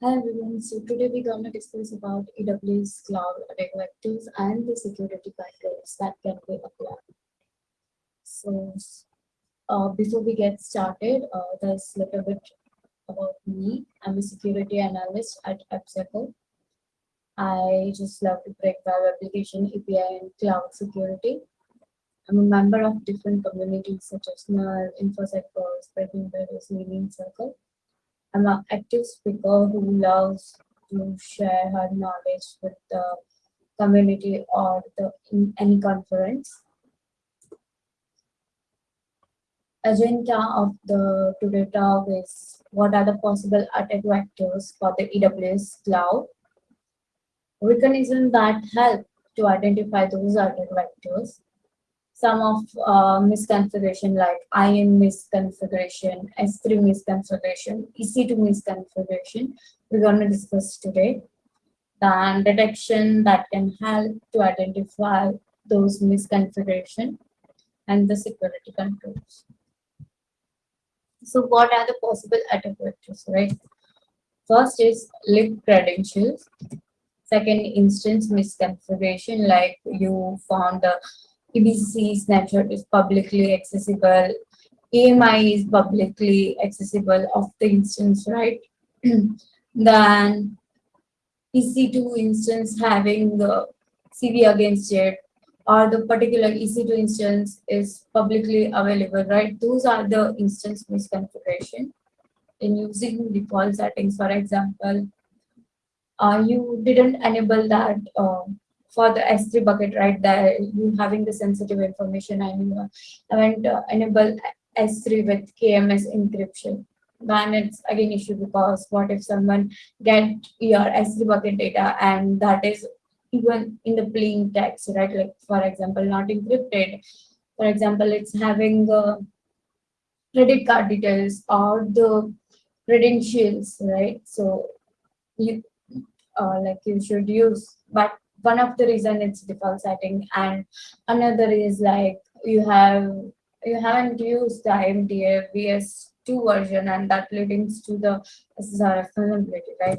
Hi everyone, so today we're going to discuss about AWS Cloud Vectors and the security controls that can be applied. So uh, before we get started, uh, there's a little bit about me. I'm a security analyst at AppCircle. I just love to break web application, API, and cloud security. I'm a member of different communities such as NERD, InfoSec Spreading Various Meaning Circle. I'm an active speaker who loves to share her knowledge with the community or the in any conference. Agenda of the today talk is what are the possible attack vectors for the AWS cloud? Mechanisms that help to identify those attack vectors some of uh, misconfiguration like IAM misconfiguration, S3 misconfiguration, EC2 misconfiguration we're going to discuss today. Then detection that can help to identify those misconfiguration and the security controls. So what are the possible attack vectors, right? First is leaked credentials. Second, instance misconfiguration, like you found the EBC snapshot is publicly accessible. AMI is publicly accessible of the instance, right? then EC2 instance having the CV against it or the particular EC2 instance is publicly available, right? Those are the instance misconfiguration. In using default settings, for example, uh, you didn't enable that uh, for the S3 bucket, right, there you having the sensitive information and you haven't uh, enable S3 with KMS encryption. Then it's again issue because what if someone get your S3 bucket data and that is even in the plain text, right? Like for example, not encrypted. For example, it's having the credit card details or the credentials, right? So you uh, like you should use, but one of the reason it's default setting and another is like you have you haven't used the IMDA VS2 version and that leads to the SSRF vulnerability, right?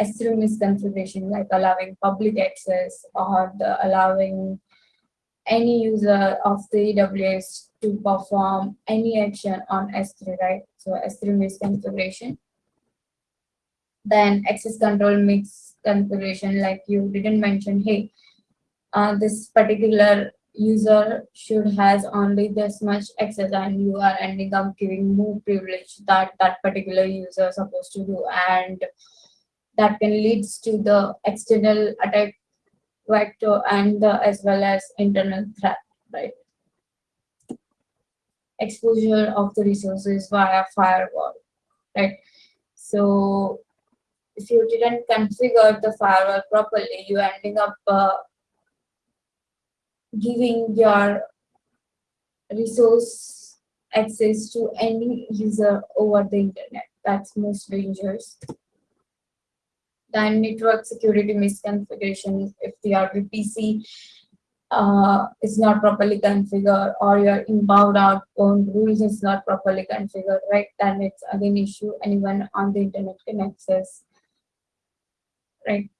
S3 misconfiguration like allowing public access or the allowing any user of the AWS to perform any action on S3, right? So S3 misconfiguration. Then access control mix configuration like you didn't mention hey uh, this particular user should has only this much access and you are ending up giving more privilege that that particular user is supposed to do. And that can leads to the external attack vector and the, as well as internal threat right? Exposure of the resources via firewall right? So if you didn't configure the firewall properly, you're ending up uh, giving your resource access to any user over the internet. That's most dangerous. Then network security misconfiguration, if the RVPC uh, is not properly configured or your inbound outbound rules is not properly configured, right? Then it's again issue anyone on the internet can access right?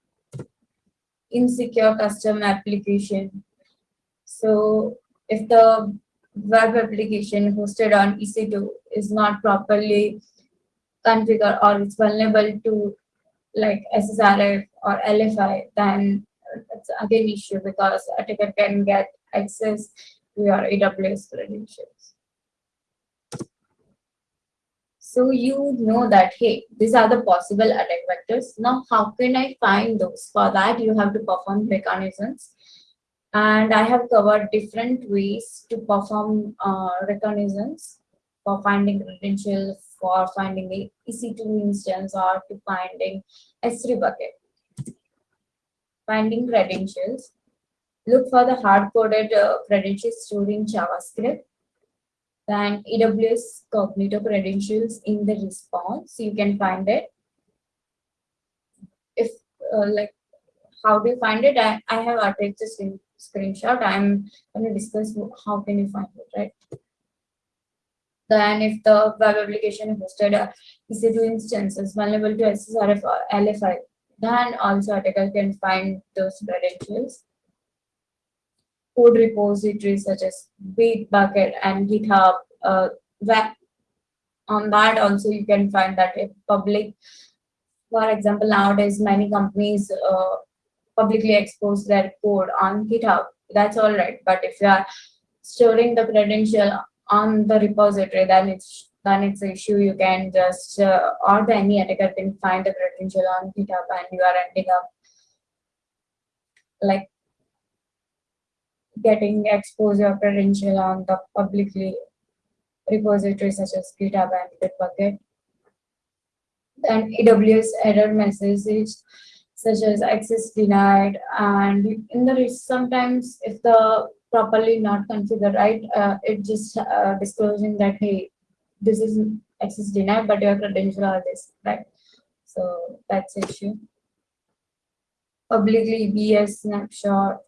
Insecure custom application. So if the web application hosted on EC2 is not properly configured or it's vulnerable to like SSRF or LFI, then it's again issue because attacker can get access to your AWS credentials. So you know that, hey, these are the possible attack vectors. Now, how can I find those? For that, you have to perform reconnaissance. And I have covered different ways to perform uh, reconnaissance for finding credentials, for finding a EC2 instance, or to finding S3 bucket. Finding credentials. Look for the hard-coded uh, credentials stored in JavaScript then AWS Cognito credentials in the response. You can find it. If uh, like, how do you find it? I, I have attached a screen, screenshot. I'm going to discuss how can you find it, right? Then if the web application hosted a EC2 instances is vulnerable to SSRF or LFI, then also attacker can find those credentials. Code repositories such as Bitbucket and GitHub, uh, that on that also you can find that if public, for example, nowadays many companies uh, publicly expose their code on GitHub, that's all right. But if you are storing the credential on the repository, then it's then it's an issue. You can just uh, or the any attacker can find the credential on GitHub, and you are ending up like getting exposed your credential on the publicly repositories such as GitHub and Bitbucket. Then AWS error messages such as access denied and in the sometimes if the properly not configured right uh, it just uh, disclosing that hey this is access denied but your credential are this right? So that's issue. Publicly BS snapshot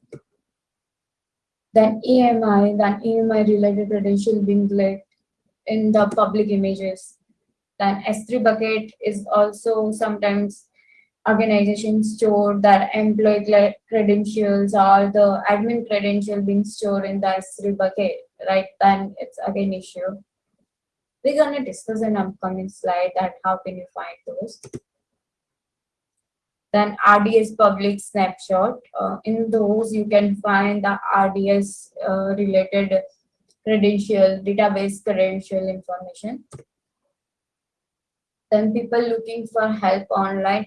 then AMI then AMI related credential being leaked in the public images. Then S3 bucket is also sometimes organizations store their employee credentials or the admin credential being stored in the S3 bucket, right? Then it's again issue. We're gonna discuss in upcoming slide that how can you find those. Then RDS public snapshot. Uh, in those you can find the RDS uh, related credential, database credential information. Then people looking for help online,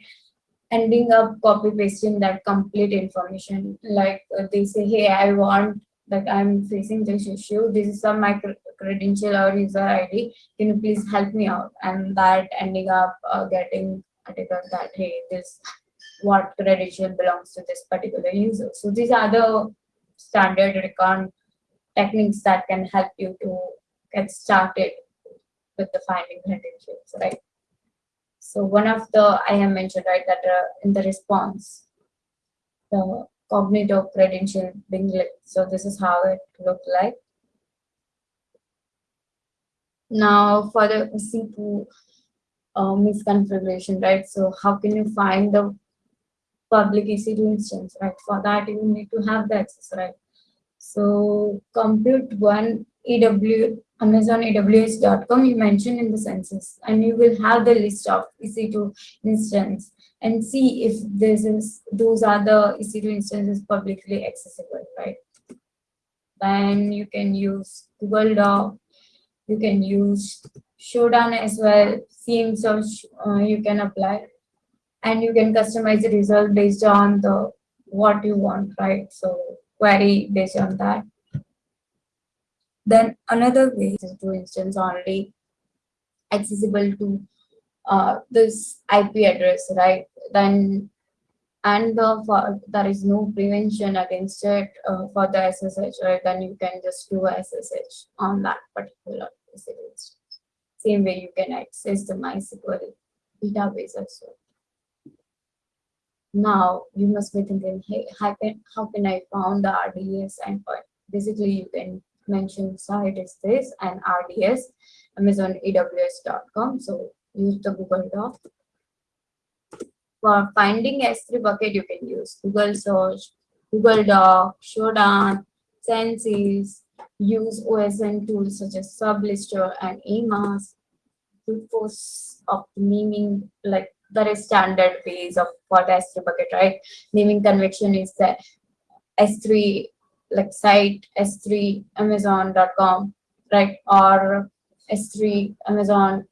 ending up copy pasting that complete information. Like uh, they say, hey, I want that I'm facing this issue. This is some my credential or user ID. Can you please help me out? And that ending up uh, getting article that hey, this what credential belongs to this particular user. So these are the standard recon techniques that can help you to get started with the finding credentials, right? So one of the, I have mentioned, right, that uh, in the response, the cognitive credential being. So this is how it looked like. Now for the EC2 uh, misconfiguration, right? So how can you find the public EC2 instance, right? For that you need to have the access, right? So compute one AW, Amazon AWS.com you mentioned in the census and you will have the list of EC2 instance and see if this is those are the EC2 instances publicly accessible, right? Then you can use Google Doc, you can use Shodan as well, CM search uh, you can apply and you can customize the result based on the what you want, right? So query based on that. Then another way is to instance only accessible to uh, this IP address, right? Then and the, for, there is no prevention against it uh, for the SSH, right? Then you can just do SSH on that particular instance. Same way you can access the MySQL database as well. Now you must be thinking, hey, how can, how can I found the RDS endpoint? Basically, you can mention site is this and RDS, Amazon AWS.com. So use the Google Doc. For finding S3 bucket, you can use Google search, Google Doc, Shodan, Census, use OSN tools such as Sublister and AMAS, to force of naming like there is standard ways of the S3 bucket, right? Naming convention is the S3 like site S3 Amazon.com, right? Or S3 Amazon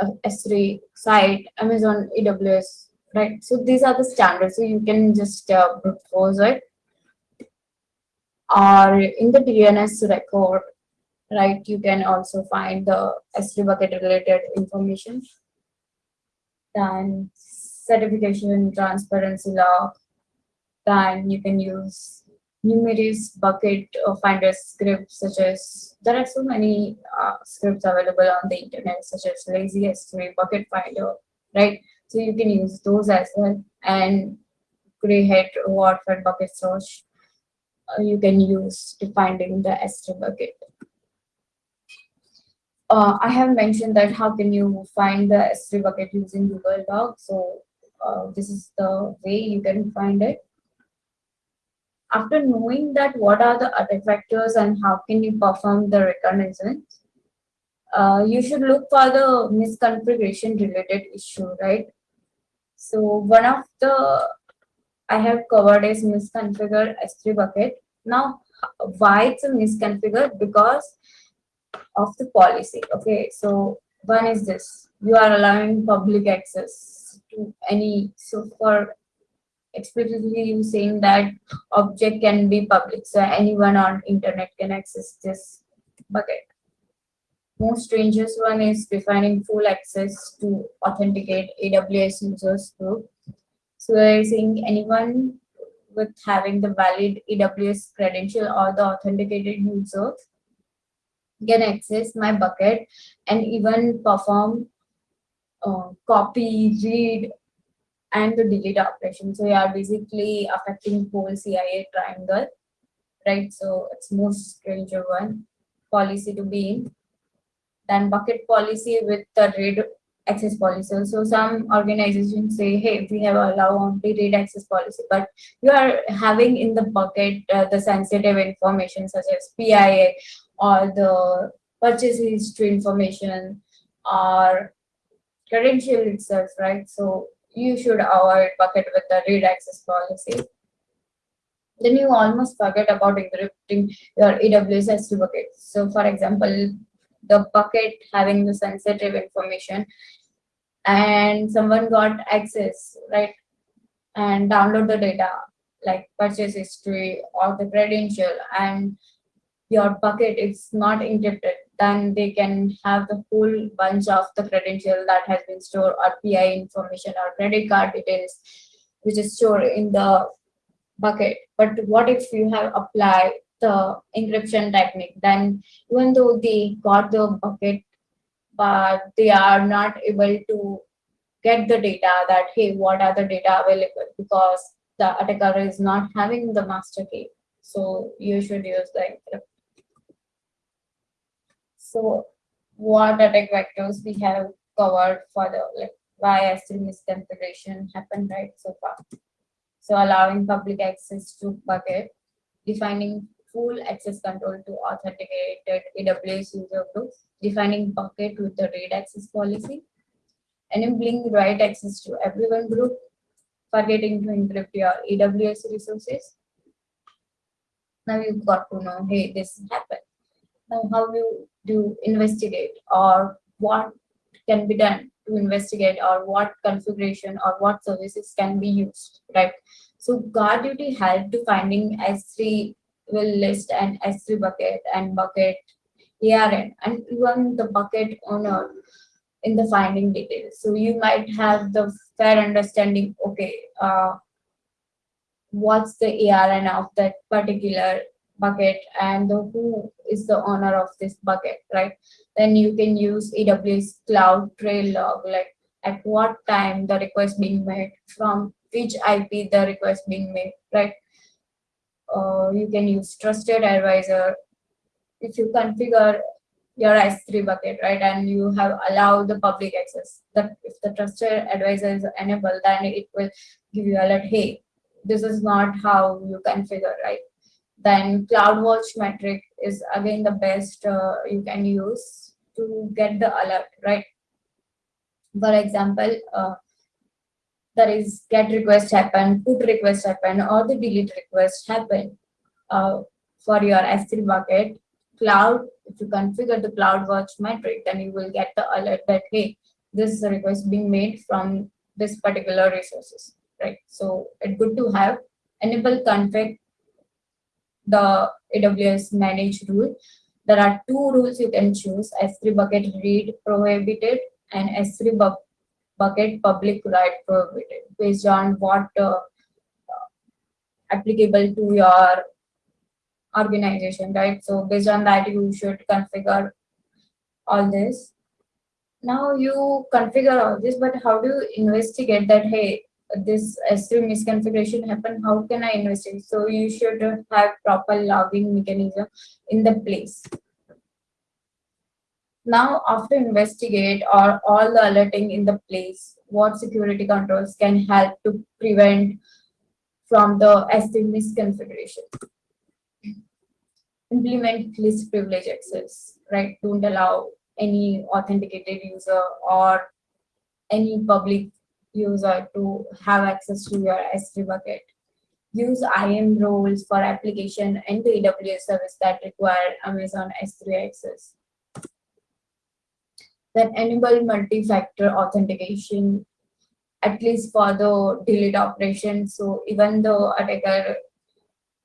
uh, S3 site Amazon AWS, right? So these are the standards. So you can just uh, propose it. Or in the DNS record, right? You can also find the S3 bucket related information then certification transparency log then you can use numerous bucket or finder scripts such as there are so many uh, scripts available on the internet such as lazy s3 bucket finder right? So you can use those as well. And grayhat for bucket search uh, you can use to finding the s3 bucket uh, I have mentioned that how can you find the S3 bucket using Google Docs. So uh, this is the way you can find it. After knowing that what are the attack vectors and how can you perform the reconnaissance, uh, you should look for the misconfiguration related issue, right? So one of the I have covered is misconfigured S3 bucket. Now, why it's a misconfigured? Because of the policy. Okay, so one is this: you are allowing public access to any. So for explicitly you saying that object can be public, so anyone on internet can access this bucket. Most strangest one is defining full access to authenticate AWS users group. So they're saying anyone with having the valid AWS credential or the authenticated user can access my bucket and even perform uh, copy, read, and the delete operation. So you are basically affecting whole CIA triangle, right? So it's most stranger one policy to be in than bucket policy with the read access policy. So some organizations say, hey, we have allow only read access policy, but you are having in the bucket uh, the sensitive information such as PII or the purchase history information or credential itself, right? So you should avoid bucket with the read access policy. Then you almost forget about encrypting your AWS S3 bucket. So for example, the bucket having the sensitive information and someone got access right and download the data like purchase history or the credential and your bucket is not encrypted then they can have the whole bunch of the credential that has been stored or PI information or credit card details which is stored in the bucket. But what if you have applied the encryption technique? Then even though they got the bucket but they are not able to get the data that hey what are the data available? Because the attacker is not having the master key. So you should use the encrypt so what attack vectors we have covered for the like why S3 misconfiguration happened right so far so allowing public access to bucket defining full access control to authenticated AWS user groups, defining bucket with the read access policy, enabling write access to everyone group, forgetting to encrypt your AWS resources. Now you've got to know, hey, this happened. How you do investigate or what can be done to investigate or what configuration or what services can be used, right? So guard duty help to finding S3 will list an S3 bucket and bucket ARN and even the bucket owner in the finding details. So you might have the fair understanding, okay, uh, what's the ARN of that particular bucket and who is the owner of this bucket, right? Then you can use AWS Cloud Trail log, like at what time the request being made, from which IP the request being made, right? uh, you can use trusted advisor if you configure your S3 bucket, right, and you have allowed the public access. That if the trusted advisor is enabled, then it will give you alert, hey, this is not how you configure, right? Then CloudWatch metric is again the best uh, you can use to get the alert, right? For example, uh, there is get request happen, put request happen, or the delete request happen uh, for your S3 bucket. Cloud, if you configure the CloudWatch metric, then you will get the alert that, hey, this is a request being made from this particular resources, right? So it's good to have enable config the AWS manage rule. There are two rules you can choose, S3 bucket read prohibited and S3 bu bucket public write prohibited based on what uh, applicable to your organization, right? So based on that, you should configure all this. Now you configure all this, but how do you investigate that, hey, this S3 misconfiguration happened, how can I investigate? So you should have proper logging mechanism in the place. Now, after investigate or all the alerting in the place, what security controls can help to prevent from the S3 misconfiguration? Implement least privilege access, right? Don't allow any authenticated user or any public user uh, to have access to your S3 bucket. Use IAM roles for application and AWS service that require Amazon S3 access. Then enable multi-factor authentication, at least for the delete operation. So even the attacker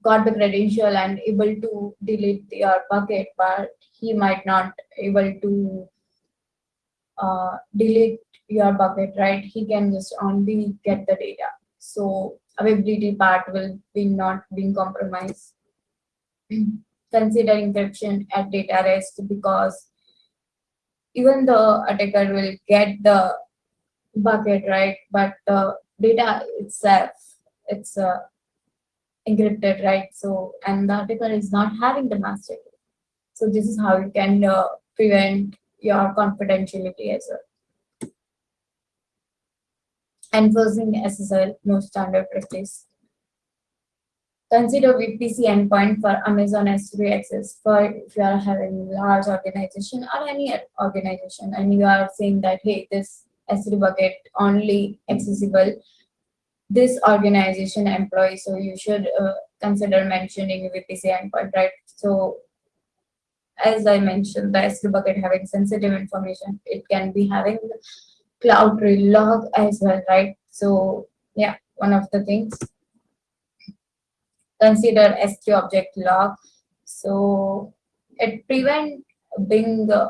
got the credential and able to delete your bucket, but he might not able to uh, delete your bucket, right? He can just only get the data. So availability part will be not being compromised. Consider encryption at data rest because even the attacker will get the bucket, right? But the data itself, it's uh, encrypted, right? So, and the attacker is not having the master. key. So this is how you can uh, prevent your confidentiality as well. Enforcing SSL, no standard practice. Consider VPC endpoint for Amazon S3 access for if you are having large organization or any organization and you are saying that, hey, this S3 bucket only accessible this organization employee. So you should uh, consider mentioning VPC endpoint, right? So as I mentioned, the S3 bucket having sensitive information, it can be having Cloudtrail log as well, right? So yeah, one of the things. Consider S3 object log. So it prevent being uh,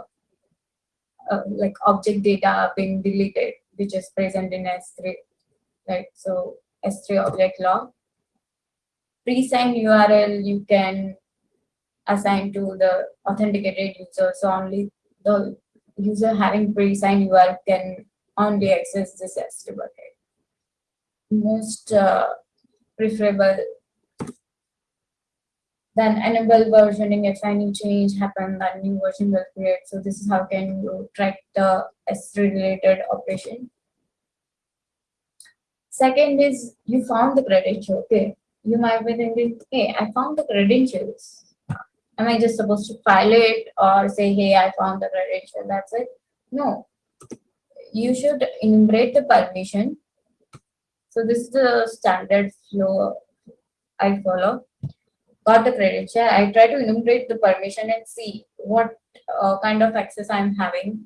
uh, like object data being deleted, which is present in S3, right? So S3 object log. Pre-signed URL you can assign to the authenticated user. So only the user having pre-signed URL can only access this S3 bucket. Most uh, preferable then enable versioning if any change happen then new version will create so this is how can you track the s3 related operation second is you found the credential okay you might be thinking hey i found the credentials am i just supposed to file it or say hey i found the credential that's it? No. You should enumerate the permission. So this is the standard flow i follow. Got the credential, I try to enumerate the permission and see what uh, kind of access I'm having,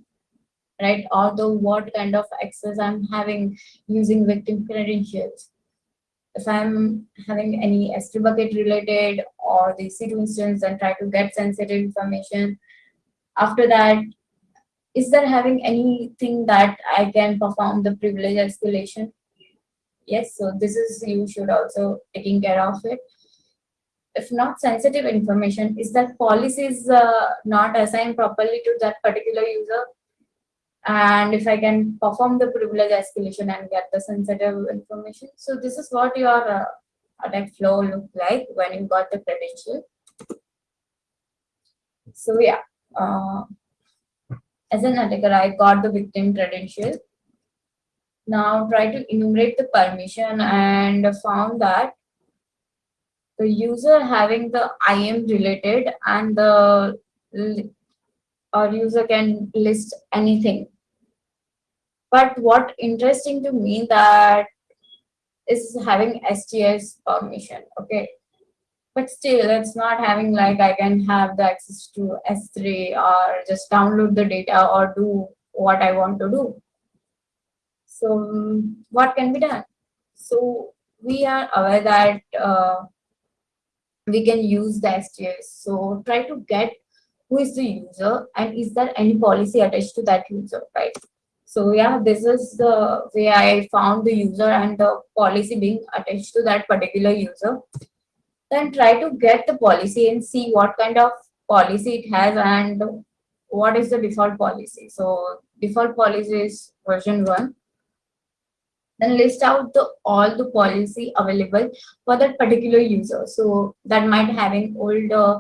right? Or the what kind of access I'm having using victim credentials. If I'm having any S3 bucket related or the C2 instance and try to get sensitive information. After that, is there having anything that I can perform the privilege escalation? Yes, so this is, you should also taking care of it if not sensitive information, is that policy is uh, not assigned properly to that particular user? And if I can perform the privilege escalation and get the sensitive information. So this is what your uh, attack flow look like when you got the credential. So yeah, uh, as an attacker, I got the victim credential. Now try to enumerate the permission and found that the user having the IAM related and the or user can list anything. But what interesting to me that is having STS permission, okay. But still, it's not having like I can have the access to S3 or just download the data or do what I want to do. So what can be done? So we are aware that uh, we can use the STS. So try to get who is the user and is there any policy attached to that user, right? So yeah, this is the way I found the user and the policy being attached to that particular user. Then try to get the policy and see what kind of policy it has and what is the default policy. So default policy is version one then list out the all the policy available for that particular user so that might having old uh,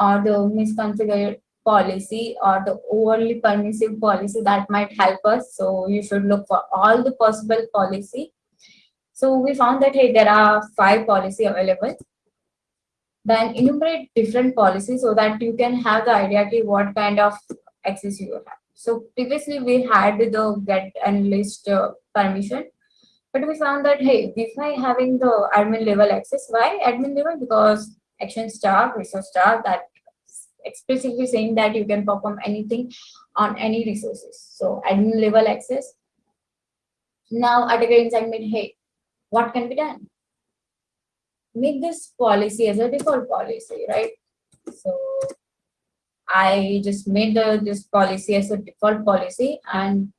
or the misconfigured policy or the overly permissive policy that might help us. So you should look for all the possible policy. So we found that, hey, there are five policy available. Then enumerate different policies so that you can have the idea what kind of access you have. So previously we had the get and list uh, permission, but we found that, hey, by having the admin level access, why admin level? Because action star, resource star that explicitly saying that you can perform anything on any resources. So admin level access. Now Attacker Insight made, hey, what can be done? Make this policy as a default policy, right? So I just made the, this policy as a default policy and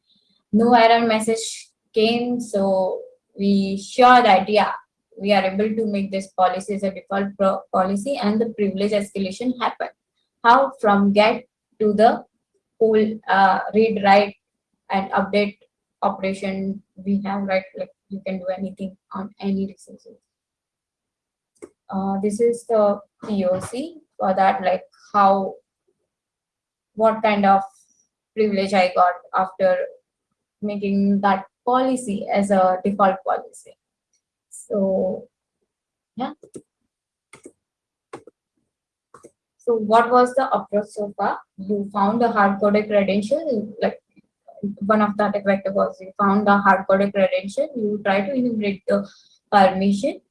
no error message came. So we sure that, yeah, we are able to make this policy as a default policy and the privilege escalation happen how from get to the whole uh, read, write, and update operation we have, right? Like you can do anything on any resources. Uh, this is the POC for that, like how, what kind of privilege I got after making that policy as a default policy. So, yeah. So what was the approach so far? You found a hard-coded credential, like one of the attack vector was you found the hard-coded credential, you try to enumerate the permission,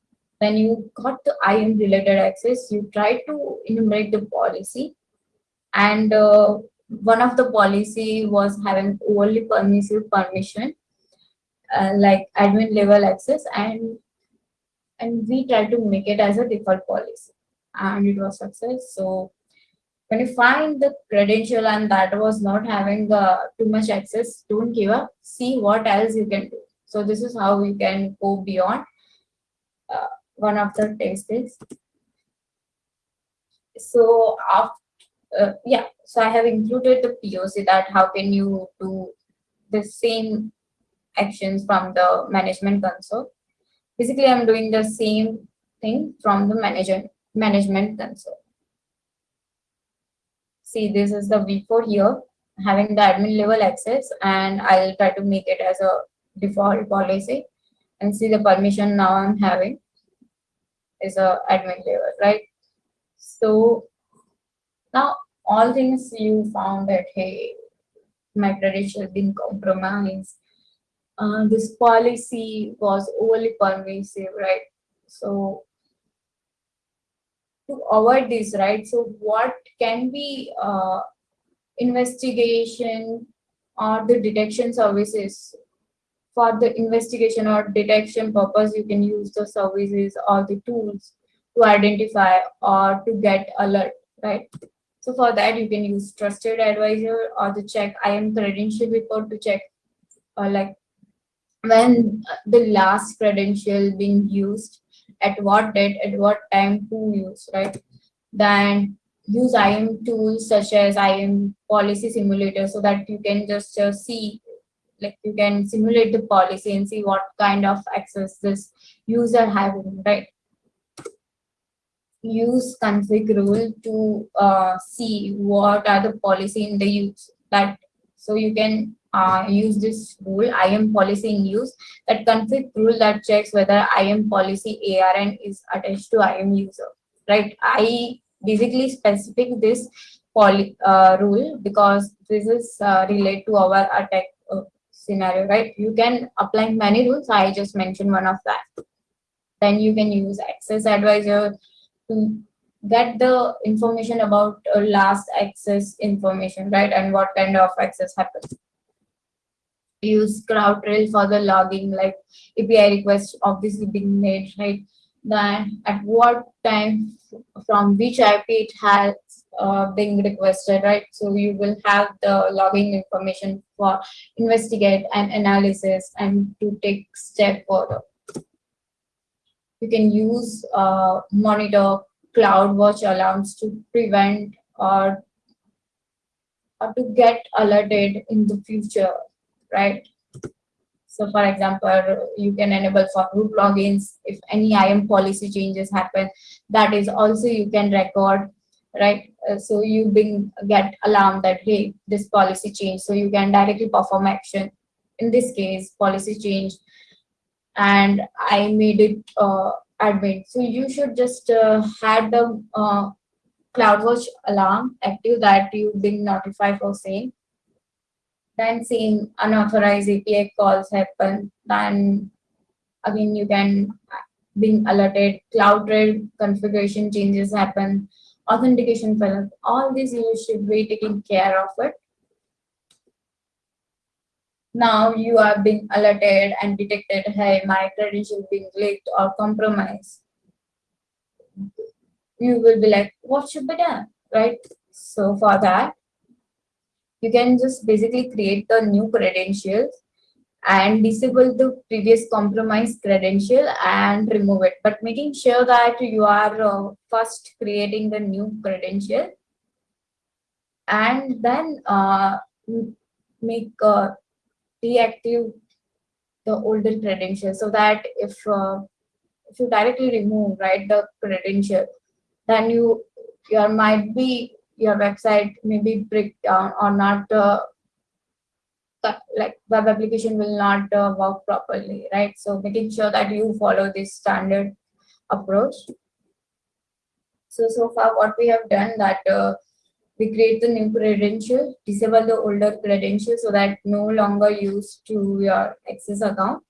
then you got the IAM related access, you try to enumerate the policy, and uh, one of the policy was having only permissive permission, uh, like admin level access, and and we try to make it as a default policy and it was success. So when you find the credential and that was not having uh, too much access, don't give up. See what else you can do. So this is how we can go beyond uh, one of the tastes. So after, uh, yeah, so I have included the POC that how can you do the same actions from the management console. Basically, I'm doing the same thing from the management management console. See, this is the V4 here, having the admin level access, and I'll try to make it as a default policy. And see the permission now I'm having is a admin level, right? So now all things you found that, hey, my credential been compromised. Uh, this policy was overly permissive, right? So to avoid this, right? So what can be uh, investigation or the detection services for the investigation or detection purpose, you can use the services or the tools to identify or to get alert, right? So for that, you can use trusted advisor or the check IAM credential report to check uh, like when the last credential being used at what date, at what time, to use, right? Then use IAM tools such as IAM policy simulator so that you can just uh, see, like you can simulate the policy and see what kind of access this user having, right? Use config rule to uh, see what are the policy in the use that so you can uh, use this rule IAM policy in use that config rule that checks whether IAM policy ARN is attached to IAM user, right? I basically specific this poly, uh, rule because this is uh, related to our attack uh, scenario, right? You can apply many rules. I just mentioned one of that. Then you can use access advisor to get the information about uh, last access information, right? And what kind of access happens use CrowdTrail for the logging, like API requests obviously being made, right? Then at what time, from which IP it has uh, requested, right? So you will have the logging information for investigate and analysis and to take step further. You can use uh, monitor CloudWatch alarms to prevent or, or to get alerted in the future right? So for example, you can enable for group logins. If any IAM policy changes happen, that is also you can record, right? Uh, so you bring get alarm that hey, this policy change, so you can directly perform action. In this case, policy change, and I made it uh, admin. So you should just uh, had the uh, CloudWatch alarm active that you being notified for same. Then seeing unauthorized API calls happen, then again you can being alerted, CloudTrail configuration changes happen, authentication failure, all these you should be taking care of it. Now you are being alerted and detected, hey, my credential being leaked or compromised. You will be like, what should be done, right? So for that, you can just basically create the new credentials and disable the previous compromised credential and remove it. But making sure that you are uh, first creating the new credential and then uh, make uh, deactive the older credential so that if uh, if you directly remove right the credential then you your might be your website may be break down or not uh, like web application will not uh, work properly, right? So making sure that you follow this standard approach. So, so far what we have done that uh, we create the new credential, disable the older credential so that no longer used to your access account,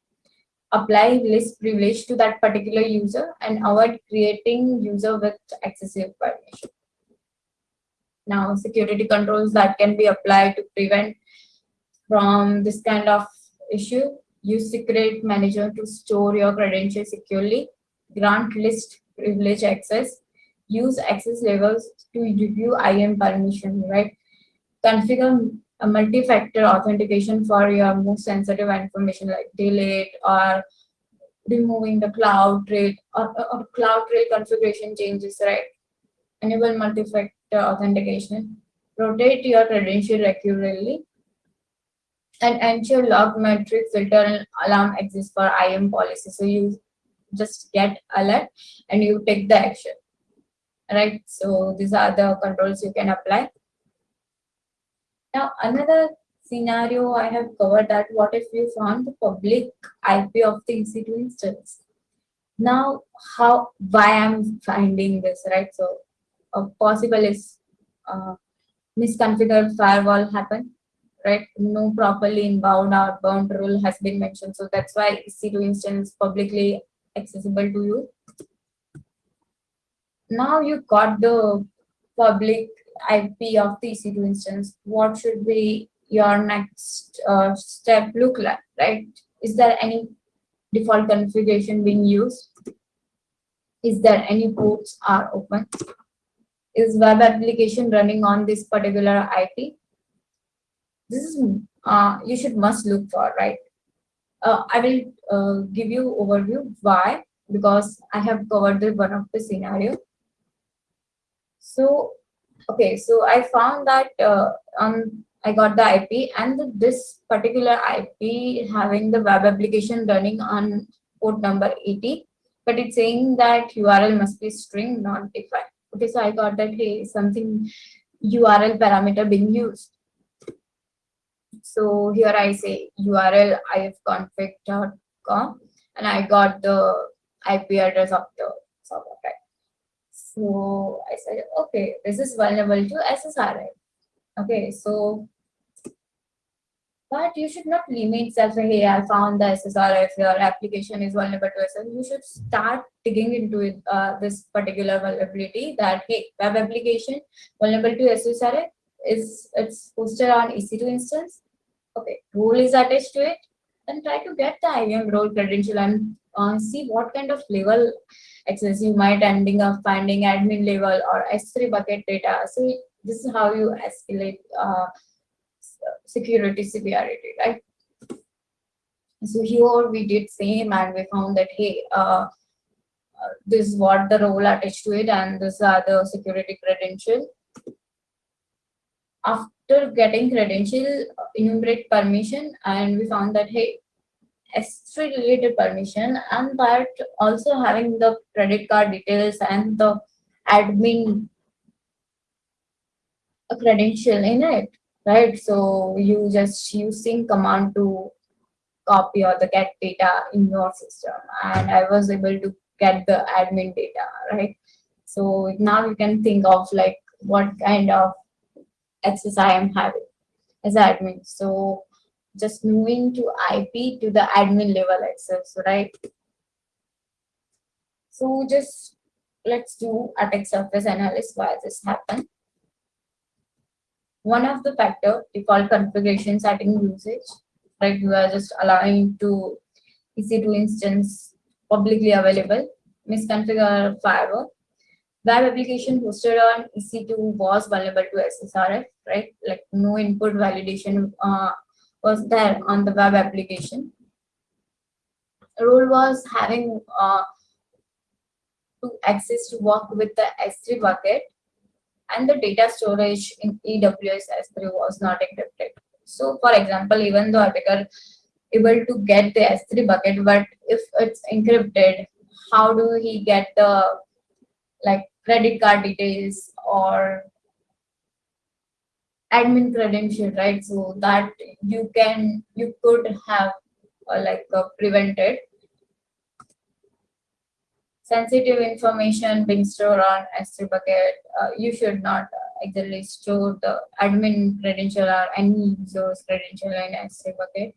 apply list privilege to that particular user and avoid creating user with excessive permission. Now security controls that can be applied to prevent from this kind of issue. Use secret manager to store your credentials securely. Grant list privilege access. Use access levels to review IAM permission, right? Configure a multi-factor authentication for your most sensitive information like delete or removing the CloudTrail or, or CloudTrail configuration changes, right? Enable multi-factor authentication. Rotate your credential regularly and ensure log metric filter and alarm exists for IAM policy. So you just get alert and you take the action. Right. So these are the controls you can apply. Now another scenario I have covered that what if you found the public IP of the EC2 instance? Now how why I'm finding this right? So possible is uh, misconfigured firewall happen right? No properly inbound or outbound rule has been mentioned. So that's why EC2 instance publicly accessible to you. Now you got the public IP of the EC2 instance. What should be your next uh, step look like, right? Is there any default configuration being used? Is there any ports are open? Is web application running on this particular IP? this is uh, you should must look for right? Uh, i will uh, give you overview why because i have covered the one of the scenario. So okay so i found that uh, um i got the ip and the, this particular ip having the web application running on port number 80 but it's saying that url must be string not defined okay so i got that hey something url parameter being used so here I say URL ifconfig.com and I got the IP address of the server, right? So I said, okay, this is vulnerable to SSRI. Okay, so but you should not limit yourself, hey, I found the SSRI if your application is vulnerable to SSRI. You should start digging into it, uh, this particular vulnerability that, hey, web application vulnerable to SSRI is it's hosted on EC2 instance okay, role is attached to it, then try to get the IAM role credential and uh, see what kind of level access you might ending up finding admin level or S3 bucket data. So this is how you escalate uh, security severity, right? So here we did same and we found that, hey, uh, uh, this is what the role attached to it and these are the security credential after getting credential enumerate permission and we found that hey S3 related permission and that also having the credit card details and the admin credential in it, right? So you just using command to copy or the get data in your system and I was able to get the admin data, right? So now you can think of like what kind of access I am having as admin. So just moving to IP to the admin level access, right? So just let's do attack surface analysis why this happened. One of the factor default configuration setting usage, right? You are just allowing to EC2 instance publicly available, misconfigure firewall. Web application hosted on EC2 was vulnerable to SSRF, right? Like no input validation uh, was there on the web application. Role was having uh, to access to work with the S3 bucket and the data storage in AWS S3 was not encrypted. So for example, even though attacker able to get the S3 bucket, but if it's encrypted, how do he get the like credit card details or admin credential, right? So that you can, you could have uh, like uh, prevented sensitive information being stored on S3 bucket. Uh, you should not uh, actually store the admin credential or any user's credential in S3 bucket.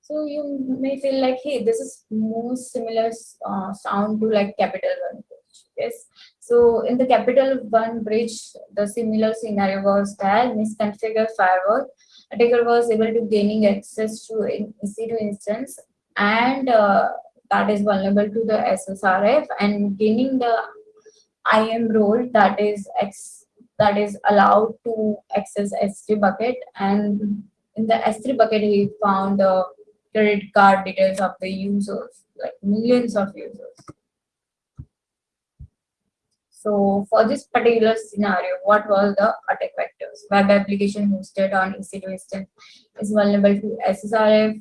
So you may feel like, hey, this is most similar uh, sound to like Capital One bridge. Yes. So in the Capital One bridge, the similar scenario was that misconfigured firewall attacker was able to gaining access to EC2 instance and uh, that is vulnerable to the SSRF and gaining the IAM role that is X that is allowed to access S3 bucket and in the S3 bucket he found the credit card details of the users like millions of users. So for this particular scenario, what were the attack vectors? Web application hosted on EC2 instance is vulnerable to SSRF,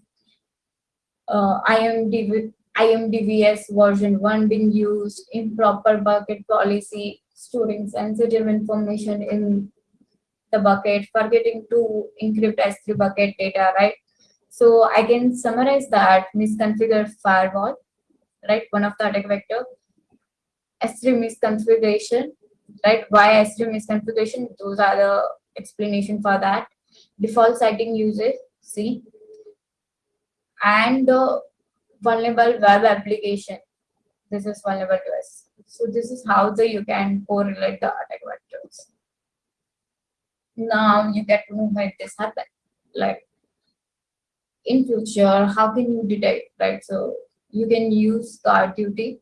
uh, IMDS, IMDVS version 1 being used, improper bucket policy, storing sensitive information in the bucket, forgetting to encrypt S3 bucket data, right? So I can summarize that misconfigured firewall, right? One of the attack vector. S3 misconfiguration, right? Why S3 misconfiguration? Those are the explanation for that. Default setting usage, see. And vulnerable web application. This is vulnerable to us. So this is how the you can correlate the attack vectors. Now you get to know why this happened. Like in future, how can you detect, right? So you can use guard duty.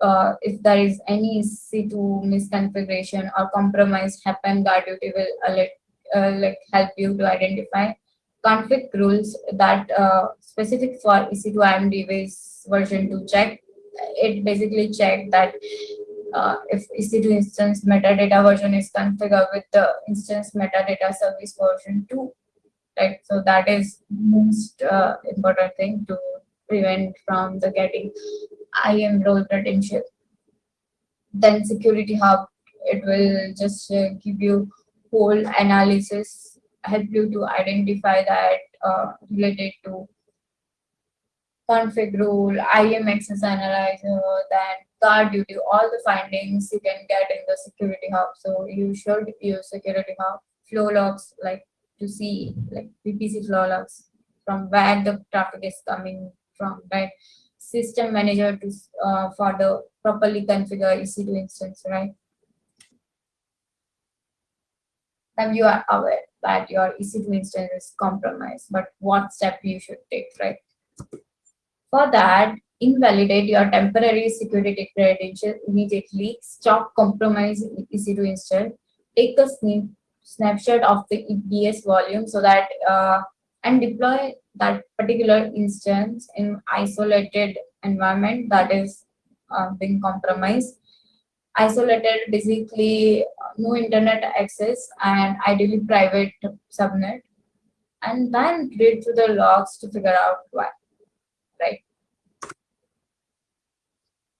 Uh, if there is any EC2 misconfiguration or compromise happen, guard duty will alert, uh, like help you to identify config rules that uh, specific for EC2 IMDB's version 2 check. It basically check that uh, if EC2 instance metadata version is configured with the instance metadata service version 2. Right, so that is most uh, important thing to prevent from the getting IAM role credential. Then security hub, it will just uh, give you whole analysis help you to identify that uh, related to config rule, IAM access analyzer, then guard duty, all the findings you can get in the security hub. So you should use security hub flow logs like to see like VPC flow logs from where the traffic is coming from, right? System manager to uh, for the properly configure EC2 instance, right? Then you are aware that your EC2 instance is compromised, but what step you should take, right? For that, invalidate your temporary security credential immediately, stop compromising EC2 instance, take a snapshot of the EBS volume so that, uh, and deploy that particular instance in isolated environment that is uh, being compromised isolated basically no internet access and ideally private subnet and then read through the logs to figure out why right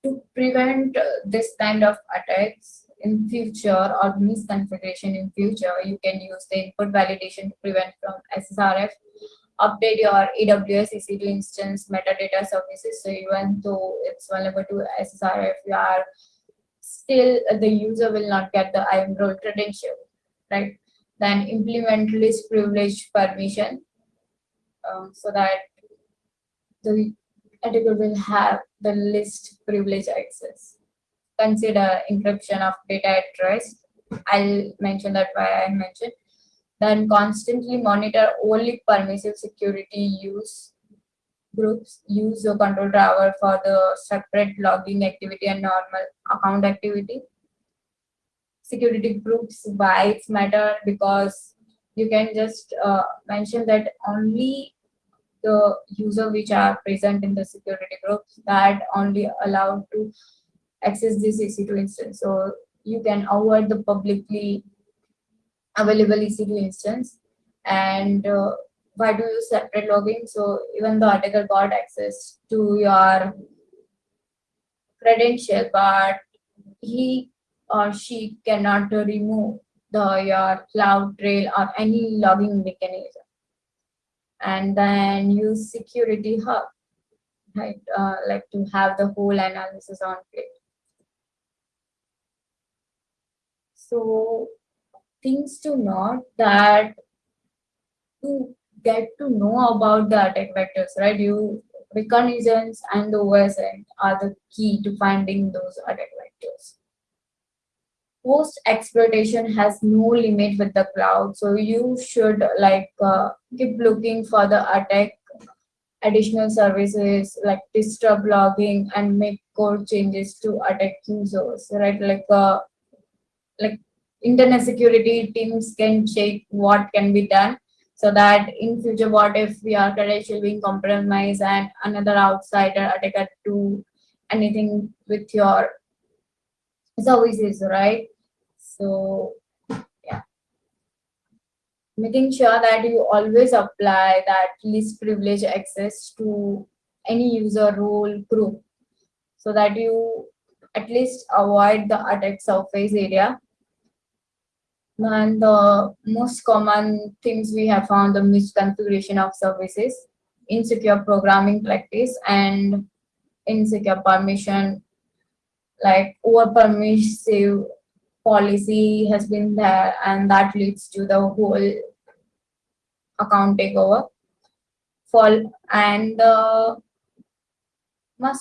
to prevent uh, this kind of attacks in future or misconfiguration in future, you can use the input validation to prevent from SSRF. Update your AWS EC2 instance metadata services. So even though it's vulnerable to SSRF, you are still the user will not get the IAM role credential, right? Then implement least privilege permission um, so that the attacker will have the least privilege access consider encryption of data at rest. I'll mention that why I mentioned. Then constantly monitor only permissive security use groups, use your control driver for the separate logging activity and normal account activity. Security groups, why it's matter because you can just uh, mention that only the user which are present in the security groups that only allowed to access this EC2 instance. So you can avoid the publicly available EC2 instance. And uh, why do you separate logging? So even the attacker got access to your credential, but he or she cannot remove the your cloud trail or any logging mechanism. And then use security hub, right? Uh, like to have the whole analysis on plate. So things to note that to get to know about the attack vectors, right? You reconnaissance and the OSINT are the key to finding those attack vectors. Post exploitation has no limit with the cloud, so you should like uh, keep looking for the attack additional services like disturb logging and make code changes to attack users, right? Like uh, like internet security teams can check what can be done so that in future what if we are credential being compromised and another outsider attacker to anything with your services right? So yeah. Making sure that you always apply that least privilege access to any user role group so that you at least avoid the attack surface area and the most common things we have found the misconfiguration of services, insecure programming practice, and insecure permission, like over permissive policy has been there, and that leads to the whole account takeover. Fall and the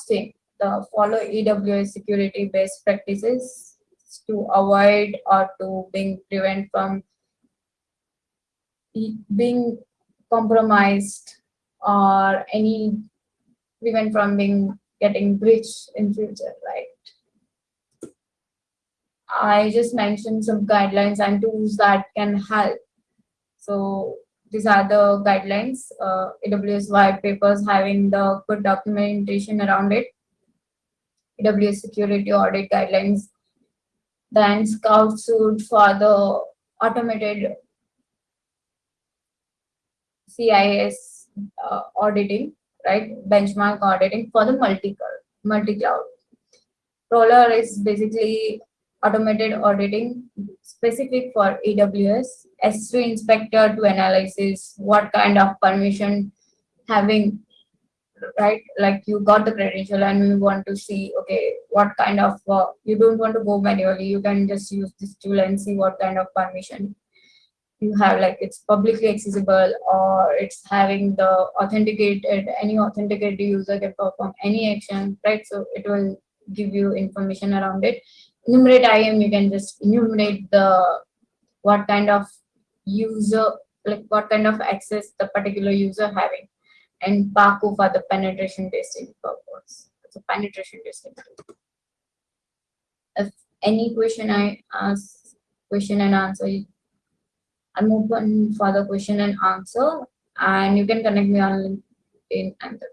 thing the follow AWS security best practices to avoid or to being prevent from being compromised or any prevent from being getting breached in future, right? I just mentioned some guidelines and tools that can help. So these are the guidelines, uh, AWS white papers having the good documentation around it. AWS security audit guidelines then Scout Suite for the automated CIS uh, auditing, right? Benchmark auditing for the multi-cloud. Multi -cloud. Prowler is basically automated auditing specific for AWS. S3 inspector to analysis what kind of permission having right? Like you got the credential and you want to see okay what kind of uh, you don't want to go manually. You can just use this tool and see what kind of permission you have. Like it's publicly accessible or it's having the authenticated any authenticated user can perform any action right? So it will give you information around it. Enumerate IAM you can just enumerate the what kind of user like what kind of access the particular user having and Pacu for the penetration testing purpose. It's a penetration testing. If any question I ask, question and answer, I'm open for the question and answer, and you can connect me on LinkedIn and the